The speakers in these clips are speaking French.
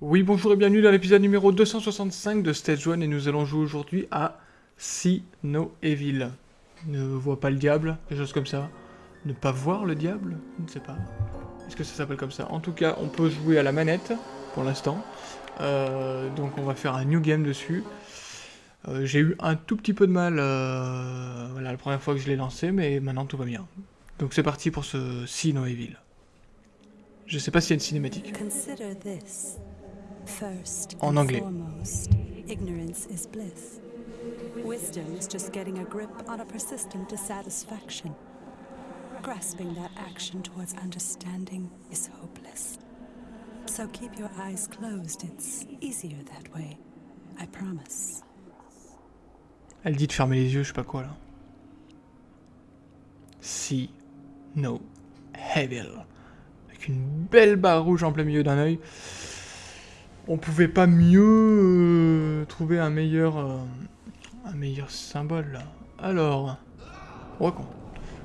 Oui, bonjour et bienvenue dans l'épisode numéro 265 de Stage 1 et nous allons jouer aujourd'hui à See No Evil. Ne vois pas le diable, des choses comme ça. Ne pas voir le diable Je ne sais pas. Est-ce que ça s'appelle comme ça? En tout cas, on peut jouer à la manette pour l'instant. Euh, donc on va faire un new game dessus. Euh, J'ai eu un tout petit peu de mal euh, voilà, la première fois que je l'ai lancé, mais maintenant tout va bien. Donc c'est parti pour ce See No Evil. Je sais pas s'il y a une cinématique. En anglais. foremost, ignorance is bliss. Wisdom is just getting a grip on a persistent dissatisfaction. Grasping that action towards understanding is hopeless. So keep your eyes closed. It's easier that way. I promise. Elle dit de fermer les yeux, je sais pas quoi là. See no evil. Avec une belle barre rouge en plein milieu d'un œil. On pouvait pas mieux euh, trouver un meilleur euh, un meilleur symbole là. Alors, Wakon.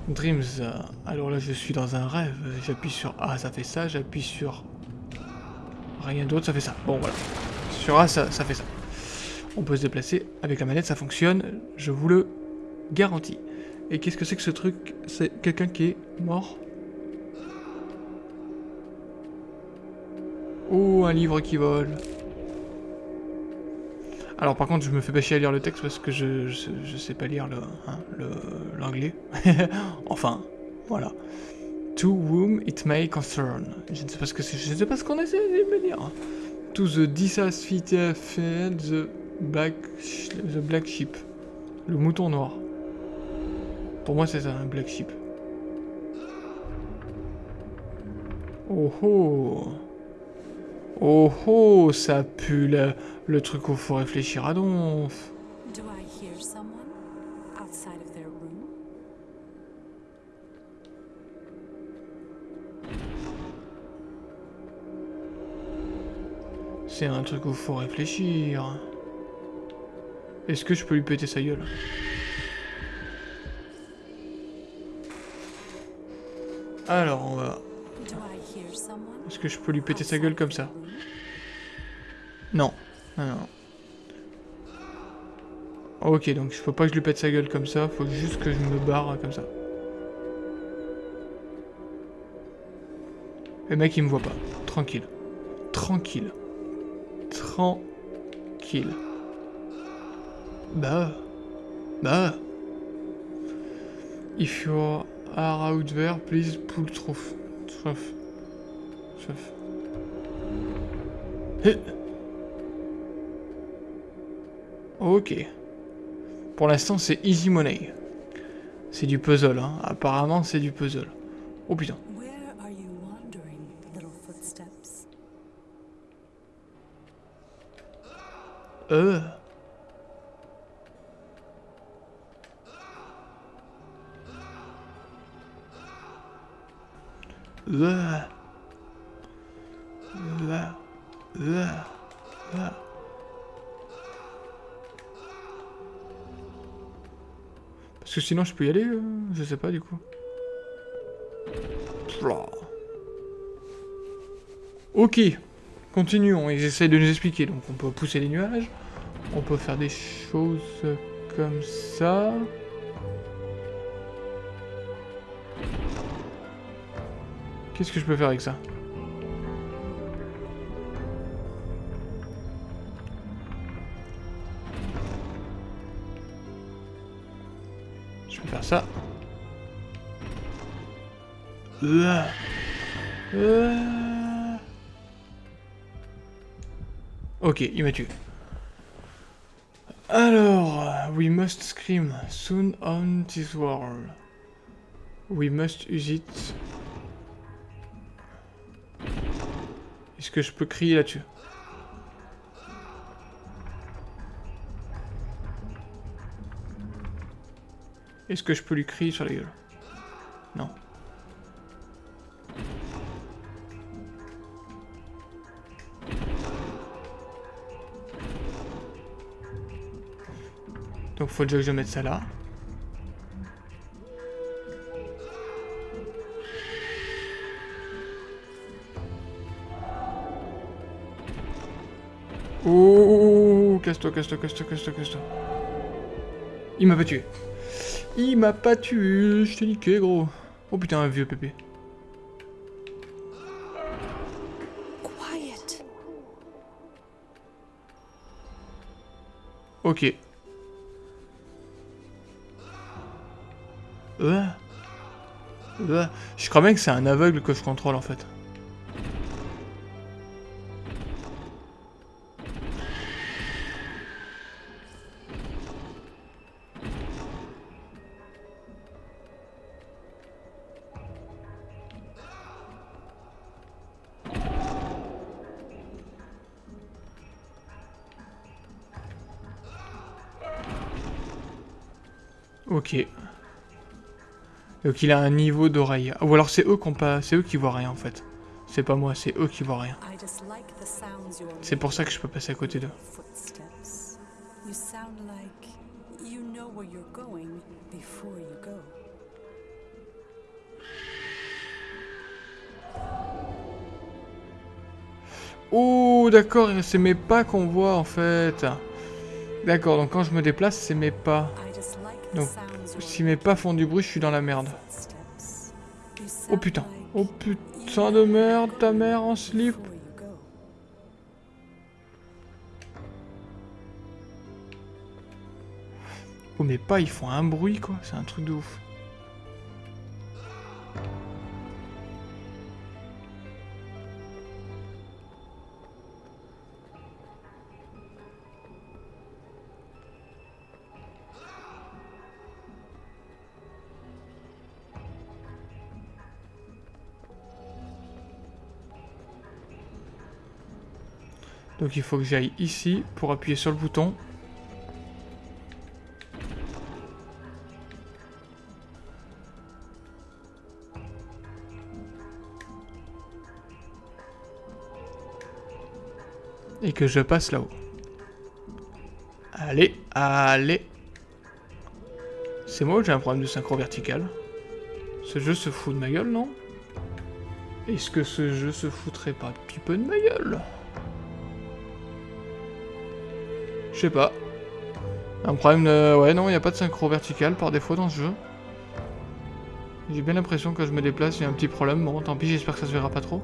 Dreams. euh, alors là, je suis dans un rêve. J'appuie sur A, ça fait ça. J'appuie sur rien d'autre, ça fait ça. Bon voilà. Sur A, ça, ça fait ça. On peut se déplacer avec la manette, ça fonctionne, je vous le garantis. Et qu'est-ce que c'est que ce truc? C'est quelqu'un qui est mort? Oh, un livre qui vole. Alors par contre, je me fais pas chier à lire le texte parce que je, je, sais pas lire le hein, le- l'anglais. enfin, voilà. To whom it may concern. Je ne sais pas ce que c'est, je ne sais pas ce qu'on essaie de me dire. To the dissatisfied the black, the black sheep. Le mouton noir. Pour moi, c'est ça, un black sheep. Oh oh Oh oh Ça pue le, le truc où faut réfléchir à donf. Do I hear someone outside of their room? C'est un truc où faut réfléchir. Est-ce que je peux lui péter sa gueule? Alors, on va... Est-ce que je peux lui péter sa gueule comme ça? Non. Non, non. Ok, donc je faut pas que je lui pète sa gueule comme ça, faut juste que je me barre comme ça. Le mec il me voit pas. Tranquille. Tranquille. Tranquille. Bah. Bah. If you are out there, please pull through. Through. Through. Hé. Ok. Pour l'instant, c'est easy money. C'est du puzzle, hein. Apparemment, c'est du puzzle. Oh putain. Where are you wandering, little footsteps? Euh. Parce que sinon je peux y aller, euh, je sais pas du coup. Ok, continuons, ils essayent de nous expliquer. Donc on peut pousser les nuages, on peut faire des choses comme ça. Qu'est-ce que je peux faire avec ça Je peux faire ça. Euh. Euh. Ok, il m'a tué. Alors, we must scream soon on this world. We must use it. Est-ce que je peux crier là-dessus Est-ce que je peux lui crier sur la gueule Non. Donc faut déjà que je mette ça là. Oh, casse-toi, casse-toi, casse-toi, casse-toi, casse-toi. Il m'a pas tué. Il m'a pas tué, je t'ai niqué, gros. Oh putain, un vieux pépé. Quiet. Ok. Ouais. Ouais. Je crois bien que c'est un aveugle que je contrôle en fait. Ok. Donc il a un niveau d'oreille. Ou alors c'est eux qui pas... Eux qui voient rien en fait. C'est pas moi, c'est eux qui voient rien. C'est pour ça que je peux passer à côté d'eux. Oh d'accord, c'est mes pas qu'on voit en fait. D'accord, donc quand je me déplace, c'est mes pas. Donc, Si mes pas font du bruit, je suis dans la merde. Oh putain. Oh putain de merde, ta mère en slip. Oh mes pas, ils font un bruit quoi, c'est un truc de ouf. Donc il faut que j'aille ici pour appuyer sur le bouton. Et que je passe là-haut. Allez, allez. C'est moi ou j'ai un problème de synchro vertical? Ce jeu se fout de ma gueule, non? Est-ce que ce jeu se foutrait pas un petit peu de ma gueule? Je sais pas. Un problème de... Ouais, non, il n'y a pas de synchro vertical par défaut dans ce jeu. J'ai bien l'impression que quand je me déplace, il y a un petit problème. Bon, tant pis, j'espère que ça se verra pas trop.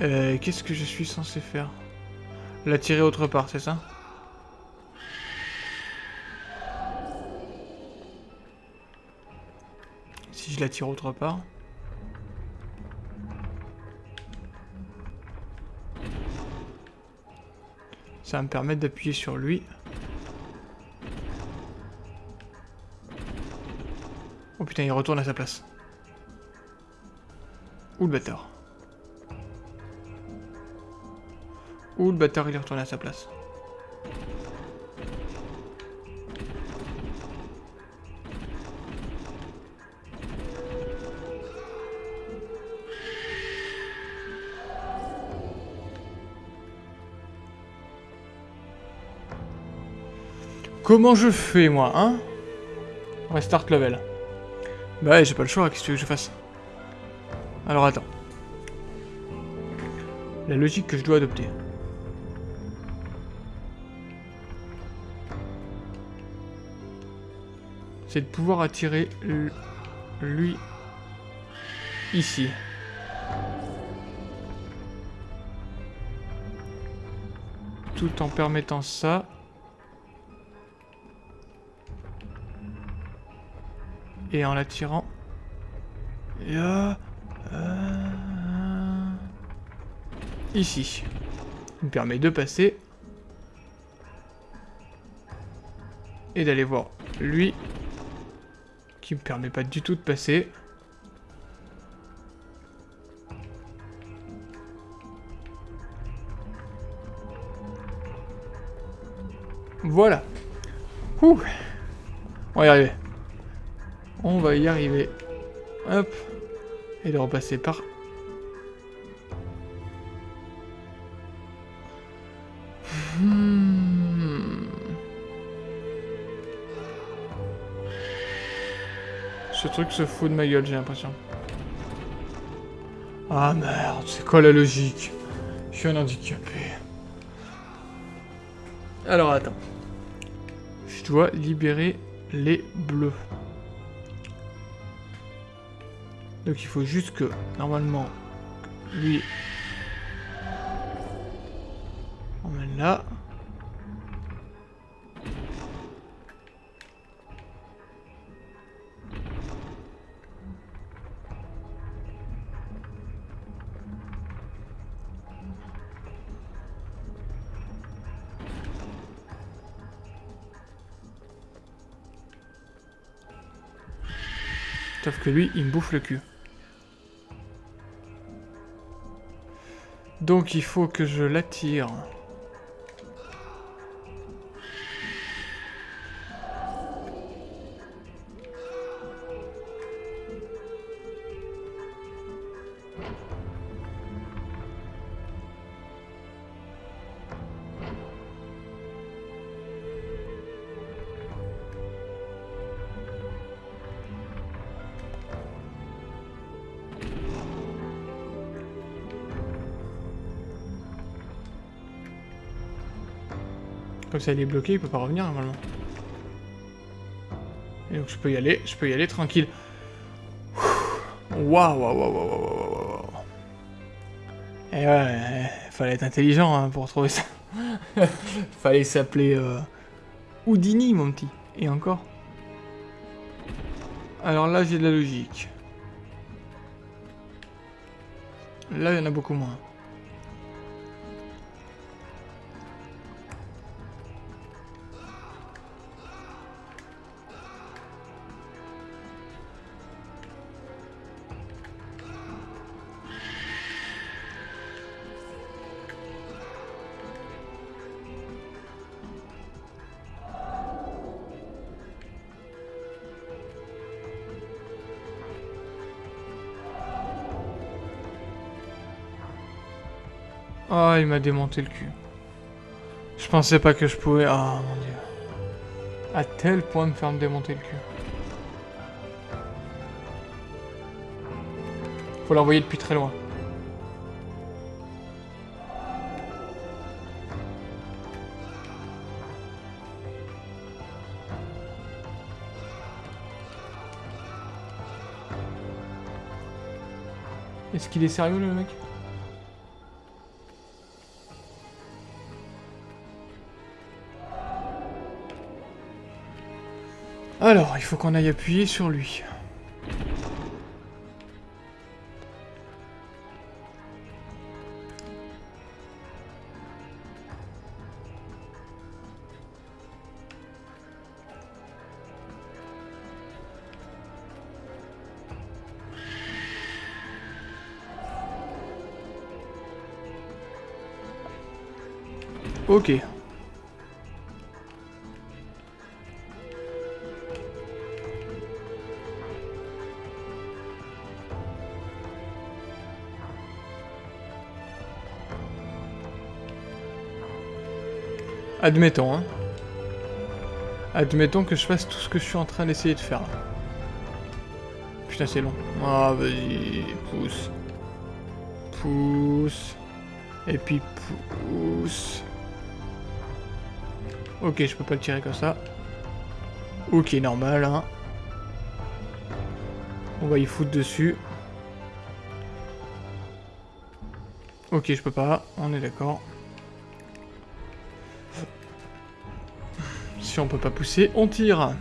Euh, qu'est-ce que je suis censé faire? La tirer autre part, c'est ça? Si je la tire autre part. Ça va me permettre d'appuyer sur lui. Oh putain, il retourne à sa place. Ou le bâtard. Ou le bâtard il est retourné à sa place. Comment je fais moi, hein Restart level. Bah ouais, j'ai pas le choix, qu'est-ce que tu veux que je fasse? Alors attends. La logique que je dois adopter. C'est de pouvoir attirer lui ici. Tout en permettant ça. Et en l'attirant. euh, Ici. Il me permet de passer. Et d'aller voir lui. Qui me permet pas du tout de passer. Voilà. Ouh. On va y arriver. On va y arriver. Hop. Et de repasser par... Hmm. Ce truc se fout de ma gueule, j'ai l'impression. Ah merde, c'est quoi la logique? Je suis un handicapé. Alors attends. Je dois libérer les bleus. Donc il faut juste que, normalement, lui... Met là. Sauf que lui, il me bouffe le cul. Donc il faut que je l'attire. Comme ça il est bloqué, il peut pas revenir normalement. Et donc je peux y aller, je peux y aller tranquille. Waouh, waouh, waouh, waouh, waouh, waouh. Et ouais, fallait être intelligent hein, pour trouver ça. fallait s'appeler euh, Houdini, mon petit. Et encore. Alors là, j'ai de la logique. Là, il y en a beaucoup moins. Oh, il m'a démonté le cul. Je pensais pas que je pouvais... Ah, mon dieu. À tel point de me faire me démonter le cul. Faut l'envoyer depuis très loin. Est-ce qu'il est sérieux le mec? Alors, il faut qu'on aille appuyer sur lui. Ok. Admettons, hein. Admettons que je fasse tout ce que je suis en train d'essayer de faire. Putain, c'est long. Ah, vas-y, pousse. Pousse. Et puis pousse. Ok, je peux pas le tirer comme ça. Ok, normal, hein. On va y foutre dessus. Ok, je peux pas, on est d'accord. Si on peut pas pousser, on tire.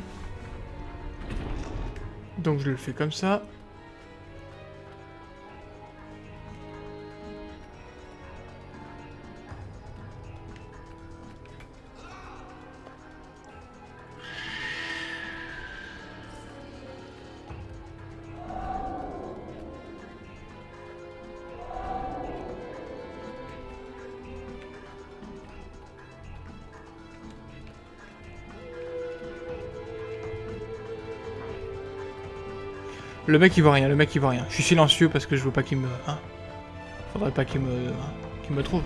Donc je le fais comme ça. Le mec il voit rien, le mec il voit rien. Je suis silencieux parce que je veux pas qu'il me... Hein Faudrait pas qu'il me... hein, qu'il me trouve.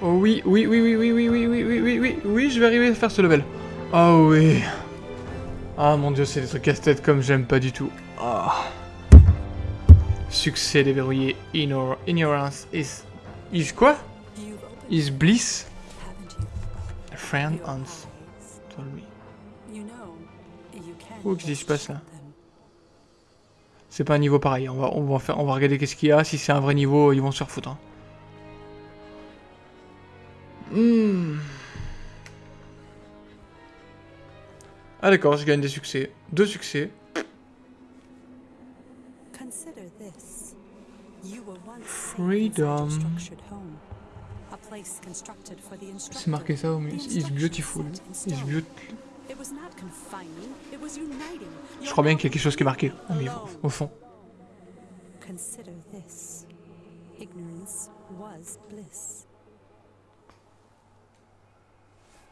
Oh oui, oui, oui, oui, oui, oui, oui, oui, oui, oui, oui, oui, je vais arriver à faire ce level. Oh oui. Ah mon dieu, c'est des trucs casse-tête comme j'aime pas du tout. Ah. Succès déverrouillé. Ignor ignorance is... Is quoi Is bliss? A friend Your Can't Oh, qu'est-ce qui se passe, là. C'est pas un niveau pareil. On va, on va, faire, on va regarder qu'est-ce qu'il y a. Si c'est un vrai niveau, ils vont se refoutre. Hein. Hmm. Ah d'accord, je gagne des succès. Deux succès. Freedom. C'est marqué ça au mais It's beautiful. It's beautiful. Je crois bien qu'il y a quelque chose qui est marqué au, milieu, au fond.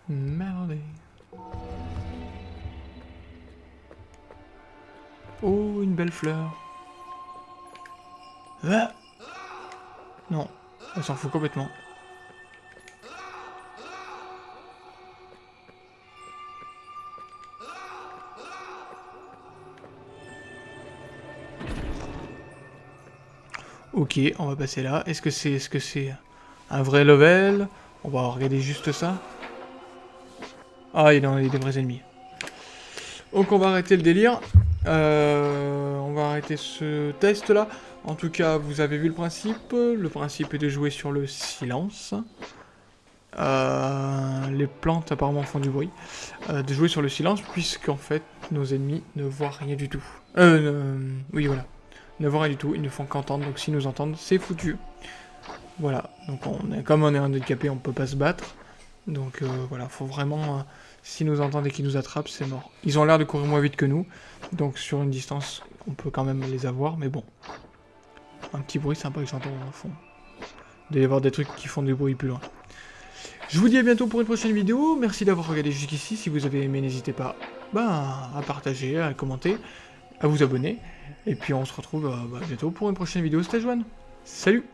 Merde. Oh, une belle fleur. Ah non, elle s'en fout complètement. Ok, on va passer là. Est-ce que c'est est -ce c'est un vrai level? On va regarder juste ça. Ah, il y a des vrais ennemis. Donc on va arrêter le délire. Euh, on va arrêter ce test là. En tout cas, vous avez vu le principe. Le principe est de jouer sur le silence. Euh, les plantes apparemment font du bruit. Euh, de jouer sur le silence puisqu'en fait nos ennemis ne voient rien du tout. Oui voilà. Ne voient rien du tout, ils ne font qu'entendre. Donc s'ils nous entendent, c'est foutu. Voilà. Donc on est, comme on est handicapé, on peut pas se battre. Donc euh, voilà, faut vraiment... euh, S'ils nous entendent et qu'ils nous attrapent, c'est mort. Ils ont l'air de courir moins vite que nous, donc sur une distance, on peut quand même les avoir, mais bon. Un petit bruit sympa que j'entends au fond. Il doit y avoir des trucs qui font du bruit plus loin. Je vous dis à bientôt pour une prochaine vidéo. Merci d'avoir regardé jusqu'ici. Si vous avez aimé, n'hésitez pas ben, à partager, à commenter, à vous abonner. Et puis on se retrouve euh, bah, bientôt pour une prochaine vidéo Stage 1. Salut